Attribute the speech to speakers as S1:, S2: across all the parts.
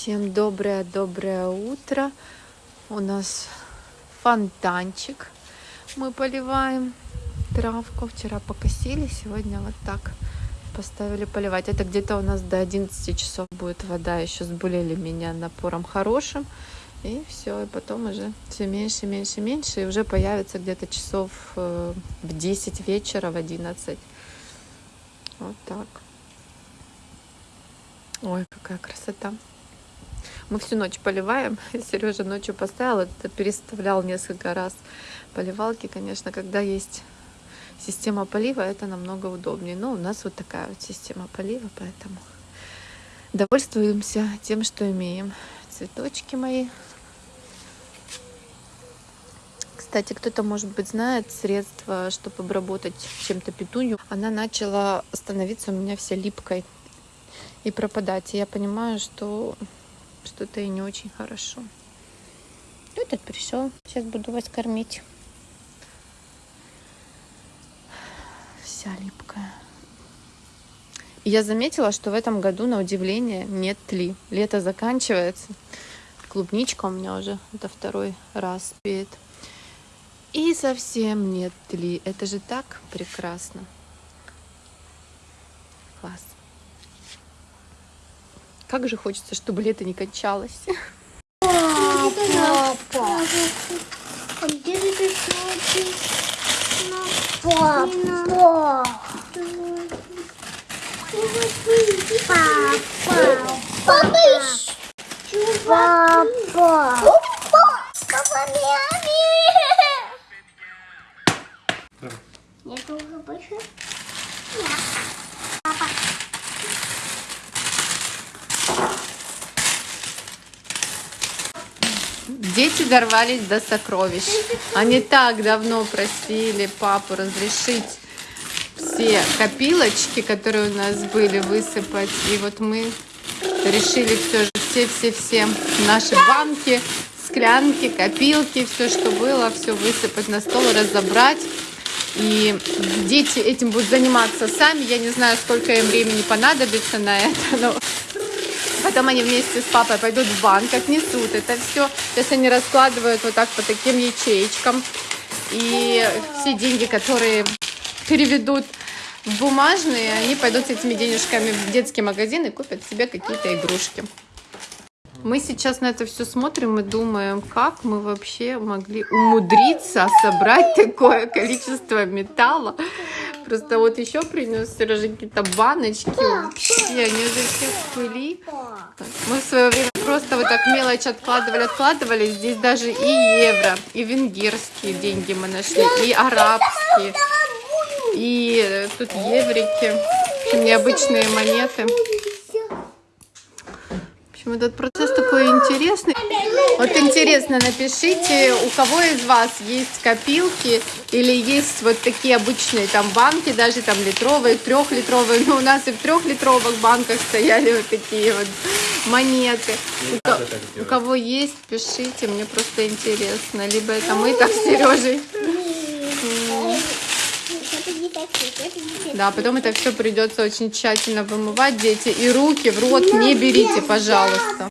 S1: Всем доброе-доброе утро. У нас фонтанчик. Мы поливаем травку. Вчера покосили, сегодня вот так поставили поливать. Это где-то у нас до 11 часов будет вода. Еще сбулели меня напором хорошим. И все, и потом уже все меньше, меньше, меньше. И уже появится где-то часов э, в 10 вечера, в 11. Вот так. Ой, какая красота. Мы всю ночь поливаем. Сережа ночью поставил, это переставлял несколько раз. Поливалки, конечно, когда есть система полива, это намного удобнее. Но у нас вот такая вот система полива, поэтому довольствуемся тем, что имеем. Цветочки мои. Кстати, кто-то, может быть, знает средства, чтобы обработать чем-то петунью. Она начала становиться у меня вся липкой и пропадать. И я понимаю, что что-то и не очень хорошо. Этот пришел. Сейчас буду вас кормить. Вся липкая. Я заметила, что в этом году, на удивление, нет тли. Лето заканчивается. Клубничка у меня уже это второй раз спеет. И совсем нет тли. Это же так прекрасно. Класс. Как же хочется, чтобы лето не кончалось.
S2: Папа. А где же ты? Папа. Папа. Папа. Папа. Папа, мями. Я тоже больше. Папа.
S1: Дети дорвались до сокровищ. Они так давно просили папу разрешить все копилочки, которые у нас были, высыпать. И вот мы решили все же, все-все-все наши банки, склянки, копилки, все, что было, все высыпать на стол, разобрать. И дети этим будут заниматься сами. Я не знаю, сколько им времени понадобится на это, но Потом они вместе с папой пойдут в банк, отнесут это все. Сейчас они раскладывают вот так по таким ячеечкам. И все деньги, которые переведут в бумажные, они пойдут с этими денежками в детский магазин и купят себе какие-то игрушки. Мы сейчас на это все смотрим и думаем, как мы вообще могли умудриться собрать такое количество металла. Просто вот еще принес Сережа какие-то баночки. Вообще, они уже все в пыли. Мы в свое время просто вот так мелочь откладывали, откладывали. Здесь даже и евро, и венгерские деньги мы нашли, и арабские, и тут еврики, в общем, необычные монеты. Общем, этот процесс такой интересный. Вот интересно, напишите, у кого из вас есть копилки или есть вот такие обычные там банки, даже там литровые, трехлитровые. Ну, у нас и в трехлитровых банках стояли вот такие вот монеты. У, у кого есть, пишите, мне просто интересно. Либо это мы так с Сережей. Да, потом это все придется очень тщательно вымывать, дети. И руки в рот не берите, пожалуйста.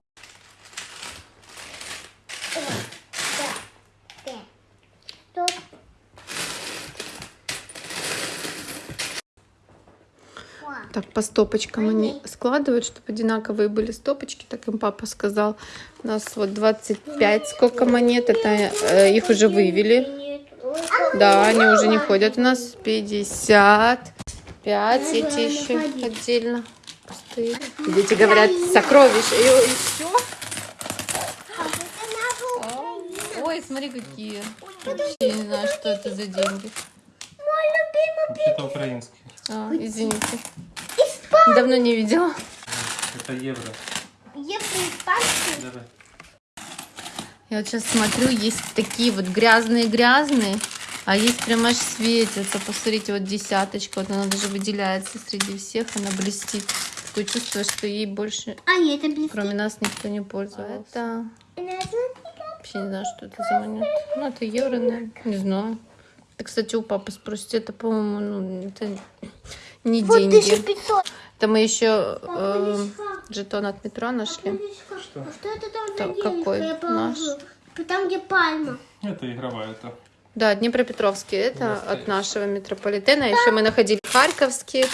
S1: Так, по стопочкам они складывают, чтобы одинаковые были стопочки, так им папа сказал. У нас вот 25, сколько монет, это э, их уже вывели. Да, они уже не ходят у нас. 50, 5 эти еще отдельно пустые. Дети говорят, сокровища. И, и все. Ой, смотри, какие. Вообще не знаю, что это за деньги.
S3: Это украинский.
S1: А, извините. Давно не видела.
S3: Это евро.
S2: Евро испанский.
S3: Давай.
S1: Я вот сейчас смотрю, есть такие вот грязные-грязные, а есть прям аж светятся. Посмотрите, вот десяточка, вот она даже выделяется среди всех, она блестит. Такое чувство, что ей больше,
S2: А, нет, это блестит.
S1: кроме нас, никто не пользовался. Это
S2: Это
S1: вообще не знаю, что это за монета. Ну, это евро, наверное, не знаю. Это, кстати, у папы спросите, это, по-моему, ну, это не
S2: Вот
S1: деньги.
S2: 1500.
S1: Это мы еще э, Жетон от метро нашли.
S3: Что?
S2: А что это там за
S1: какой?
S2: Положу. Там, где пальма.
S3: Это игровая это.
S1: Да, Днепропетровский. Это
S3: Настоящий.
S1: от нашего метрополитена. Еще мы находили Харьковский.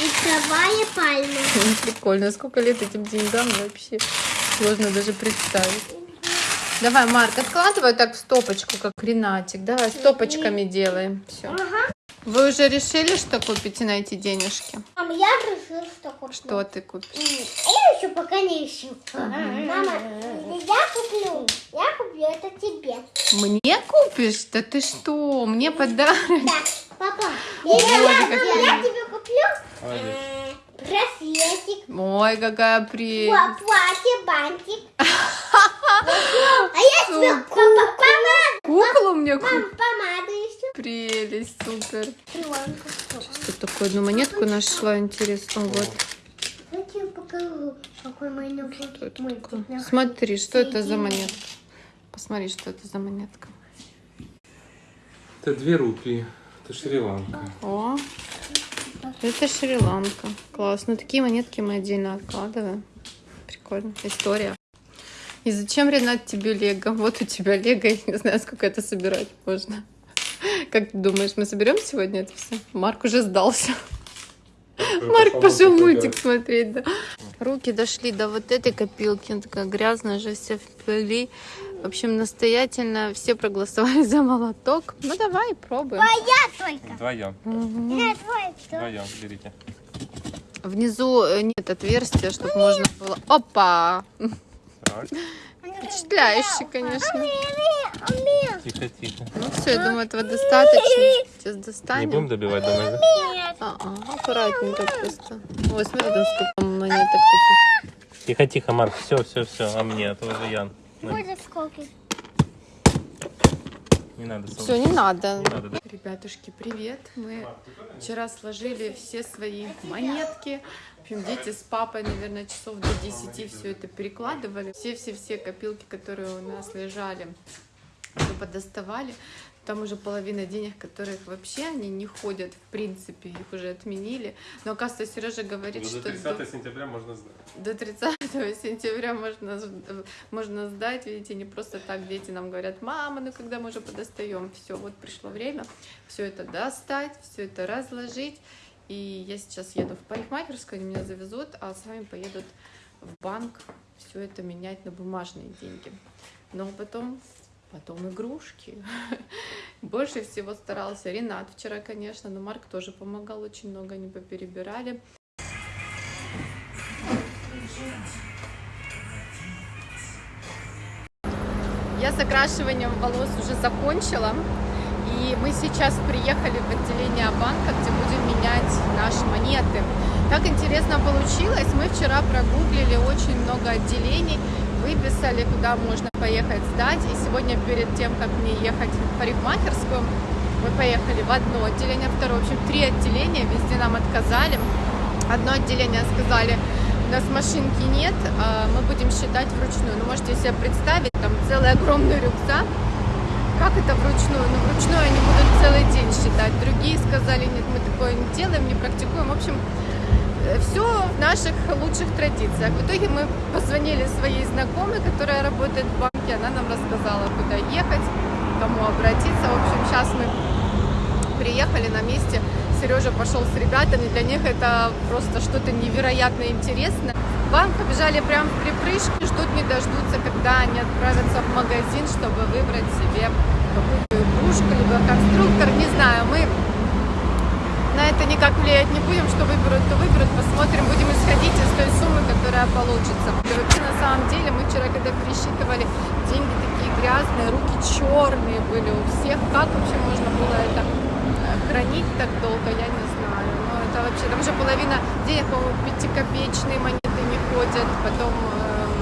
S2: Игровая пальма.
S1: Прикольно. Сколько лет этим деньгам вообще сложно даже представить. Давай, Марк, откладывай так в стопочку, как Ренатик. Давай, стопочками делаем. Все.
S2: Ага.
S1: Вы уже решили, что купите на эти денежки?
S2: Мам, я решила, что куплю.
S1: Что ты купишь?
S2: Я еще пока не ищу. Мама, я куплю. Я куплю это тебе.
S1: Мне купишь? Да ты что? Мне подарок.
S2: Да, папа. Я, я, тебе куплю браслетик,
S1: Ой, какая прелесть.
S2: пла- платье, бантик. А я тебе помаду.
S1: Куклу мне
S2: Мам,
S1: купишь?
S2: помаду еще.
S1: Прелесть, супер.
S2: Кривонка.
S1: Тут такую одну монетку нашла, интересно. Вот. Что это такое? Смотри, что это за монетка. Посмотри, что это за монетка.
S3: Это две рупии. Это Шри-Ланка.
S1: О, это Шри-Ланка. Класс. Ну, такие монетки мы отдельно откладываем. Прикольно. История. И зачем, Ренат, тебе лего? Вот у тебя лего, я не знаю, сколько это собирать можно. Как ты думаешь, мы соберем сегодня это все? Марк уже сдался. Марк пошел мультик смотреть, да. Руки дошли до вот этой копилки, она такая грязная же, вся в пыли. В общем, настоятельно все проголосовали за молоток. Ну давай, пробуем.
S2: Я только.
S3: Вдвоем.
S2: Я твой.
S3: Вдвоем берите.
S1: Внизу э, нет отверстия, чтобы можно было... Опа!
S3: Так.
S1: Впечатляюще, конечно.
S3: Тихо, тихо.
S1: Ну все, я думаю, этого достаточно. Сейчас
S3: Не
S1: достанем.
S3: будем добивать до ноза?
S1: А, а, аккуратненько просто. Ой, смотри, там сколько монеток таких.
S3: Тихо, тихо, Марк. Все, все, все. А мне, а то уже Ян.
S2: Будет сколько?
S3: Не надо,
S1: Все, не надо.
S3: Не надо, да?
S1: Ребятушки, привет. Мы вчера сложили все свои монетки. В общем, дети с папой, наверное, часов до 10 все это перекладывали. Все-все-все копилки, которые у нас лежали, все подоставали. Там уже половина денег, которых вообще они не ходят, в принципе, их уже отменили. Но, оказывается, Сережа говорит,
S3: Ну,
S1: что
S3: До
S1: до-
S3: 30 сентября можно сдать.
S1: до 30 сентября можно, можно сдать. Видите, не просто так дети нам говорят, мама, ну когда мы уже подостаем? Все, вот пришло время все это достать, все это разложить. И я сейчас еду в парикмахерскую, они меня завезут, а с вами поедут в банк все это менять на бумажные деньги. Но потом, потом игрушки. Больше всего старался Ренат вчера, конечно, но Марк тоже помогал очень много, они поперебирали. Я с окрашиванием волос уже закончила. И мы сейчас приехали в отделение банка, где будем менять наши монеты. Так интересно получилось. Мы вчера прогуглили очень много отделений, выписали, куда можно поехать сдать. И сегодня перед тем, как мне ехать в парикмахерскую, мы поехали в одно отделение, второе. В общем, три отделения, везде нам отказали. Одно отделение сказали, у нас машинки нет, а мы будем считать вручную. Ну, можете себе представить, там целый огромный рюкзак. Как это вручную? Ну, вручную они будут целый день считать. Другие сказали, нет, мы такое не делаем, не практикуем. В общем, все в наших лучших традициях. В итоге мы позвонили своей знакомой, которая работает в банке. Она нам рассказала, куда ехать, кому обратиться. В общем, сейчас мы приехали на месте. Сережа пошел с ребятами. Для них это просто что-то невероятно интересное. В банк побежали прям в припрыжке, ждут не дождутся, когда они отправятся в магазин, чтобы выбрать себе какую-то игрушку, либо конструктор. Не знаю, мы на это никак влиять не будем, что выберут, то выберут, посмотрим, будем исходить из той суммы, которая получится. Вообще, на самом деле, мы вчера, когда пересчитывали, деньги такие грязные, руки черные были у всех. Как вообще можно было это э, хранить так долго, я не знаю. Ну, это вообще, там уже половина денег, по-моему, пятикопеечные монеты не ходят, потом эм,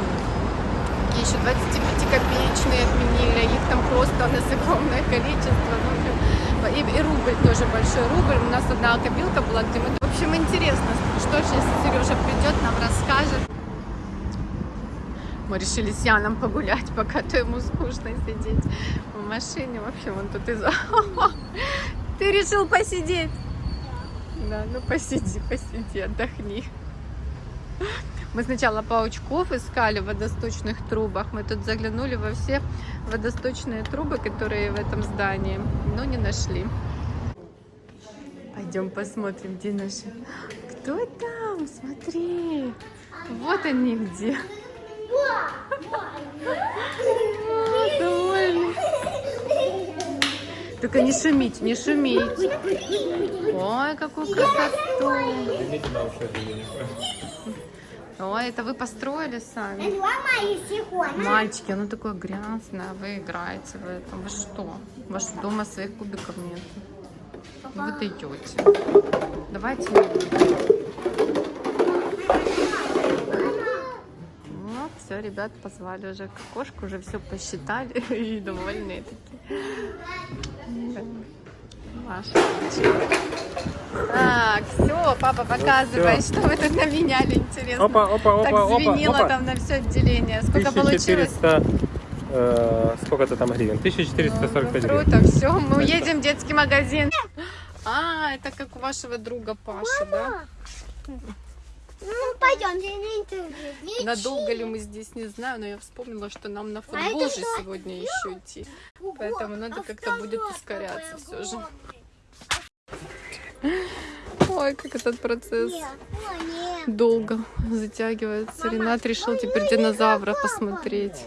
S1: еще 25-копеечные отменили, их там просто у количество. Ну, и, и рубль тоже большой рубль. У нас одна копилка была, где мы... В общем, интересно, что сейчас Сережа придет, нам расскажет. Мы решили с Яном погулять, пока то ему скучно сидеть в машине. В общем, он тут из... Ты решил посидеть? Да, ну посиди, посиди, отдохни. Мы сначала паучков искали в водосточных трубах. Мы тут заглянули во все водосточные трубы, которые в этом здании, но не нашли. Пойдем посмотрим, где наши. Кто там? Смотри. Вот они где. А, довольны. Только не шумить, не шумить. Ой, какую красоту. Ой, это вы построили сами? Мальчики, оно такое грязное, вы играете в этом. Вы что? У вас дома своих кубиков нет? Вы даете. Давайте не. Вот, все, ребят позвали уже к окошку, уже все посчитали и довольные такие. Да. Так, все, папа, показывай, что вы тут наменяли, интересно.
S3: Опа, опа, опа,
S1: так
S3: опа,
S1: звенело
S3: опа.
S1: там на все отделение. Сколько получилось?
S3: 1400, э, сколько-то там гривен? 1445
S1: Ну,
S3: гривен.
S1: круто, все, мы едем в детский магазин. А, это как у вашего друга Паши, да?
S2: Ну, пойдемте на интервью.
S1: Надолго ли мы здесь, не знаю, но я вспомнила, что нам на футбол же сегодня еще идти. Поэтому надо как-то будет ускоряться все же. Ой, как этот процесс долго затягивается. Ренат решил теперь динозавра посмотреть.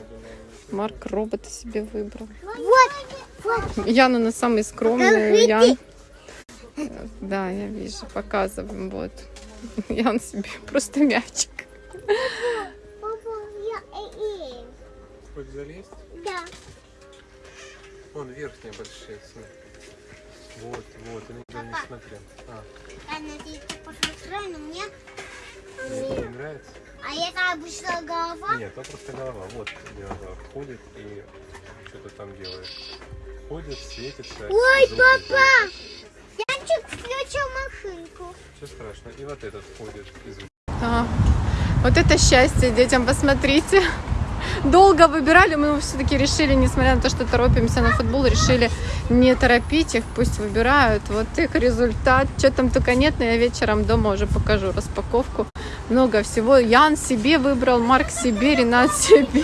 S1: Марк робота себе выбрал. Яна на самый скромный. Ян... Да, я вижу, показываем. Вот. Ян себе просто мячик.
S2: Э, э.
S3: Хоть залезть?
S2: Да.
S3: Вон верхние большие. смотри. Вот, вот, я никогда не смотрел. А,
S2: Я надеюсь, ты посмотрел, но мне...
S3: мне это не нравится?
S2: А это обычно голова.
S3: Нет, там просто голова. Вот динозавр ходит и что-то там делает. Ходит, светится.
S2: Ой, папа!
S3: издает.
S2: Янчик включил машинку.
S3: Все страшно. И вот этот ходит и звуки.
S1: Да. Вот это счастье детям, посмотрите. Долго выбирали, мы все-таки решили, несмотря на то, что торопимся на футбол, решили не торопить их, пусть выбирают. Вот их результат. Что там только нет, но я вечером дома уже покажу распаковку. Много всего. Ян себе выбрал, Марк себе, Ренат себе.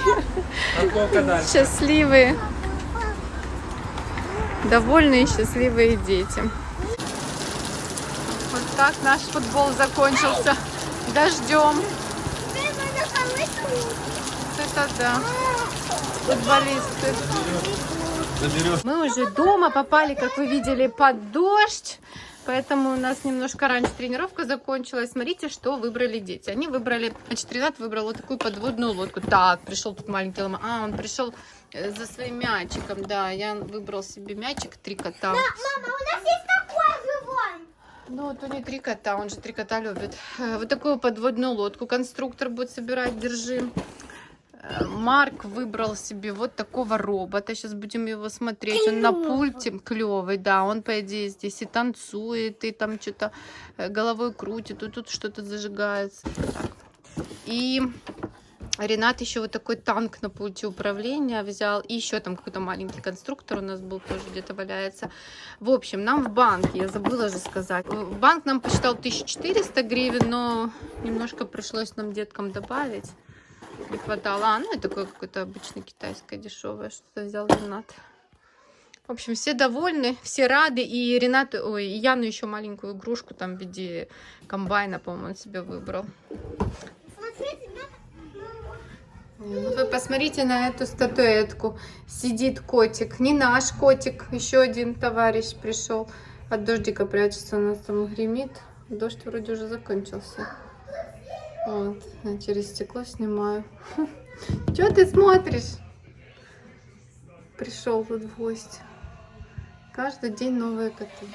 S1: Счастливые. Довольные, счастливые дети. Вот так наш футбол закончился. Дождем. Это да. Футболисты. Мы уже дома попали, как вы видели, под дождь. Поэтому у нас немножко раньше тренировка закончилась. Смотрите, что выбрали дети. Они выбрали, значит, Ренат выбрал вот такую подводную лодку. Так, пришел тут маленький лома. А, он пришел э, за своим мячиком. Да, я выбрал себе мячик, три кота.
S2: Мама, у нас есть такой живой.
S1: Ну, вот у них три кота, он же три кота любит. Э, Вот такую подводную лодку конструктор будет собирать, держи. Марк выбрал себе вот такого робота. Сейчас будем его смотреть. Он на пульте клевый, да. Он, по идее, здесь и танцует, и там что-то э, головой крутит, и тут что-то зажигается. Так. И Ренат еще вот такой танк на пульте управления взял. И еще там какой-то маленький конструктор у нас был тоже где-то валяется. В общем, нам в банке, я забыла же сказать. Банк нам посчитал 1400 гривен, но немножко пришлось нам деткам добавить. Не хватало. А, ну такое какое-то обычное китайское дешевое, что-то взял Ренат. В общем, все довольны, все рады. И Ренат, ой, и Яну еще маленькую игрушку там в виде комбайна, по-моему, он себе выбрал.
S2: Смотрите,
S1: Ну, Вы посмотрите на эту статуэтку. Сидит котик. Не наш котик. Еще один товарищ пришел. От дождика прячется. У нас там гремит. Дождь вроде уже закончился. Вот. Я через стекло снимаю. Че ты смотришь? Пришел тут в гости. Каждый день новые коты.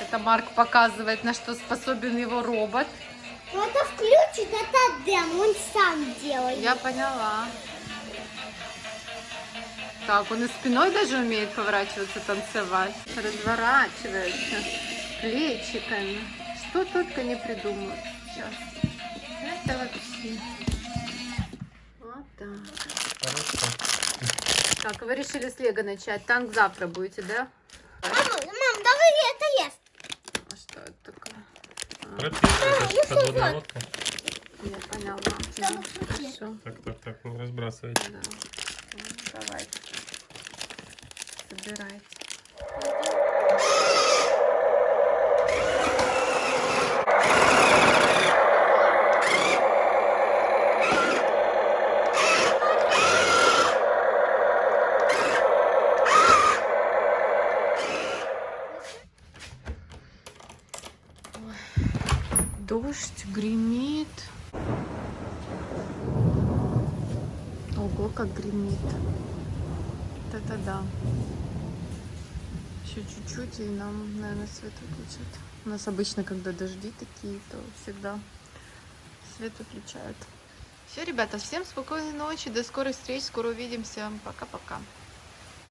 S1: Это Марк показывает, на что способен его робот.
S2: Ну, это включит, это дем, он сам делает.
S1: Я поняла. Так, он и спиной даже умеет поворачиваться, танцевать. Разворачивается плечиками. Что только не придумают сейчас. Это вообще. Вот так.
S3: Хорошо.
S1: Так, вы решили с Лего начать. Танк завтра будете, да?
S2: Мама, мам, давай это есть.
S1: А что это такое? А,
S3: это ж подводная лодка.
S1: я поняла. Хорошо.
S3: Так, так, так, не разбрасывайте.
S1: Да. Ну, Давайте. Собирайте. Ой, Дождь гремит. Ого, как гремит. Вот это да. Еще чуть-чуть, и нам, наверное, свет выключат. У нас обычно, когда дожди такие, то всегда свет выключают. Все, ребята, всем спокойной ночи, до скорых встреч, скоро увидимся. Пока-пока.